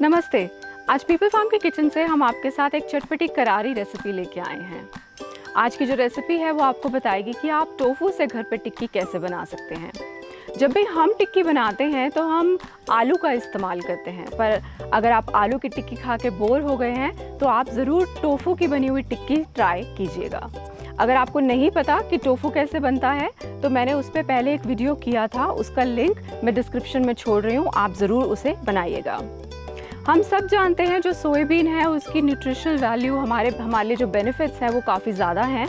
नमस्ते। आज people farm के किचन से हम आपके साथ एक चटपटी करारी रेसिपी लेके आए हैं। आज की जो रेसिपी है वो आपको बताएगी कि आप टोफू से घर पे टिक्की कैसे बना सकते हैं। जब भी हम टिक्की बनाते हैं तो हम आलू का इस्तेमाल करते हैं। पर अगर आप आलू की टिक्की खा के बोर हो गए हैं तो आप ज़रूर टोफू की बनी हुई टिक्की ट्राई कीजिएगा। अगर आपको नहीं पता कि टोफू कैसे बनता है तो मैंने उस पर पहले एक वीडियो किया था, उसका लिंक मैं डिस्क्रिप्शन में छोड़ रही हूँ, आप ज़रूर उसे बनाइएगा। हम सब जानते हैं जो सोयाबीन है, उसकी न्यूट्रिशनल वैल्यू हमारे हमारे जो बेनिफिट्स हैं वो काफ़ी ज़्यादा हैं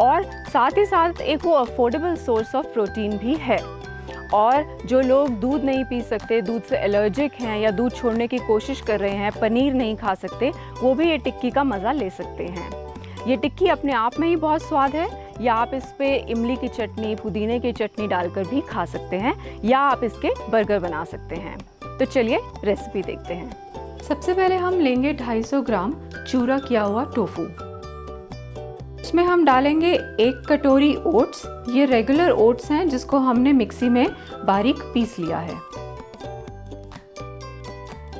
और साथ ही साथ एक वो अफोर्डेबल सोर्स ऑफ़ प्रोटीन भी है। और जो लोग दूध नहीं पी सकते, दूध से एलर्जिक हैं या दूध छोड़ने की कोशिश कर रहे हैं, पनीर नहीं खा सकते, वो भी ये टिक्की का मज़ा ले सकते हैं। ये टिक्की अपने आप में ही बहुत स्वाद है। या आप इस पर इमली की चटनी, पुदीने की चटनी डालकर भी खा सकते हैं, या आप इसके बर्गर बना सकते हैं। तो चलिए रेसिपी देखते हैं। सबसे पहले हम लेंगे 250 ग्राम चूरा किया हुआ टोफू। इसमें हम डालेंगे एक कटोरी ओट्स। ये रेगुलर ओट्स हैं जिसको हमने मिक्सी में बारीक पीस लिया है।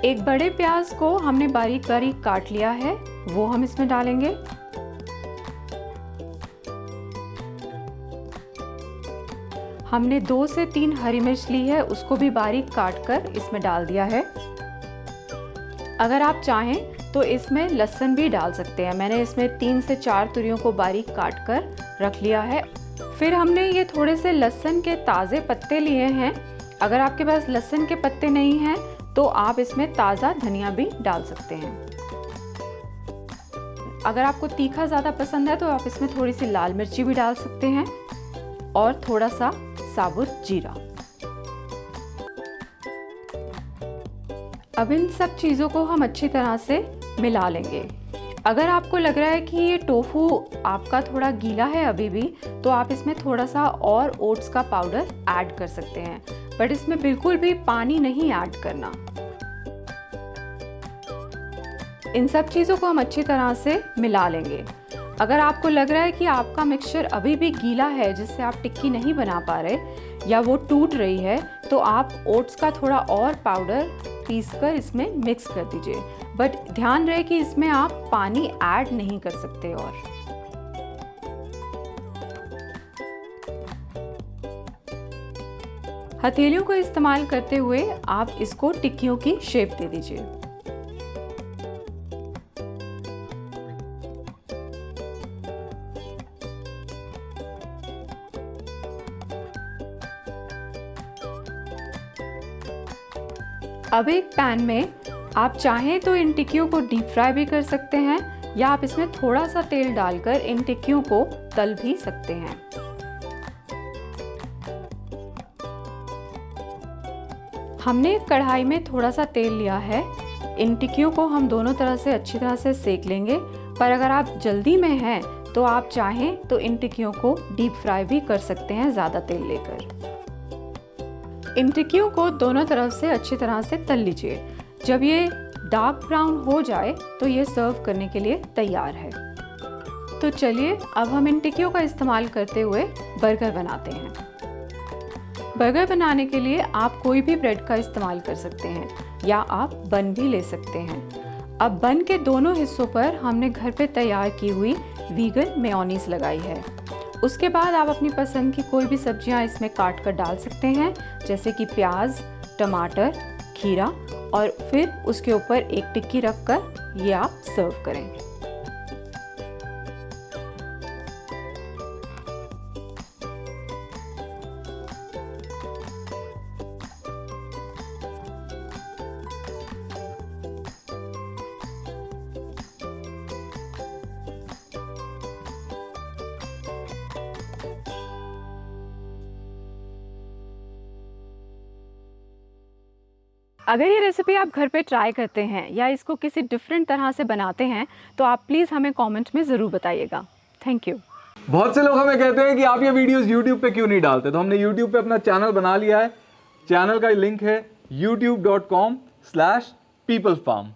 एक बड़े प्याज को हमने बारीक बारीक काट लिया है। वो हम इसमें डालेंगे। हमने दो से तीन हरी मिर्च ली है। उसको भी बारीक काट कर इसमें डाल दिया है। अगर आप चाहें तो इसमें लहसन भी डाल सकते हैं। मैंने इसमें तीन से चार तुरियों को बारीक काट कर रख लिया है। फिर हमने ये थोड़े से लहसन के ताज़े पत्ते लिए हैं। अगर आपके पास लहसन के पत्ते नहीं हैं तो आप इसमें ताज़ा धनिया भी डाल सकते हैं। अगर आपको तीखा ज़्यादा पसंद है तो आप इसमें थोड़ी सी लाल मिर्ची भी डाल सकते हैं और थोड़ा सा साबुत जीरा। अब इन सब चीज़ों को हम अच्छी तरह से मिला लेंगे। अगर आपको लग रहा है कि ये टोफू आपका थोड़ा गीला है अभी भी तो आप इसमें थोड़ा सा और ओट्स का पाउडर ऐड कर सकते हैं। बट इसमें बिल्कुल भी पानी नहीं ऐड करना। इन सब चीज़ों को हम अच्छी तरह से मिला लेंगे। अगर आपको लग रहा है कि आपका मिक्सचर अभी भी गीला है, जिससे आप टिक्की नहीं बना पा रहे, या वो टूट रही है तो आप ओट्स का थोड़ा और पाउडर पीस कर इसमें मिक्स कर दीजिए। बट ध्यान रहे कि इसमें आप पानी ऐड नहीं कर सकते और। हथेलियों का इस्तेमाल करते हुए आप इसको टिक्कियों की शेप दे दीजिए। अब एक पैन में आप चाहें तो इन टिक्कियों को डीप फ्राई भी कर सकते हैं या आप इसमें थोड़ा सा तेल डालकर इन टिक्कियों को तल भी सकते हैं। हमने कढ़ाई में थोड़ा सा तेल लिया है। इन टिक्कियों को हम दोनों तरह से अच्छी तरह से सेक लेंगे। पर अगर आप जल्दी में हैं तो आप चाहें तो इन टिक्कियों को डीप फ्राई भी कर सकते हैं ज़्यादा तेल लेकर। इन टिक्कियों को दोनों तरफ़ से अच्छी तरह से तल लीजिए। जब ये डार्क ब्राउन हो जाए तो ये सर्व करने के लिए तैयार है। तो चलिए, अब हम इन टिक्कियों का इस्तेमाल करते हुए बर्गर बनाते हैं। बर्गर बनाने के लिए आप कोई भी ब्रेड का इस्तेमाल कर सकते हैं, या आप बन भी ले सकते हैं। अब बन के दोनों हिस्सों पर हमने घर पे तैयार की हुई वीगन मेयोनीज लगाई है। उसके बाद आप अपनी पसंद की कोई भी सब्ज़ियाँ इसमें काट कर डाल सकते हैं, जैसे कि प्याज, टमाटर, खीरा और फिर उसके ऊपर एक टिक्की रख कर ये आप सर्व करें। अगर ये रेसिपी आप घर पे ट्राई करते हैं या इसको किसी डिफरेंट तरह से बनाते हैं तो आप प्लीज़ हमें कमेंट में ज़रूर बताइएगा। थैंक यू बहुत से लोग हमें कहते हैं कि आप ये वीडियोस यूट्यूब पे क्यों नहीं डालते? तो हमने यूट्यूब पे अपना चैनल बना लिया है। चैनल का लिंक है youtube.com/peoplefarm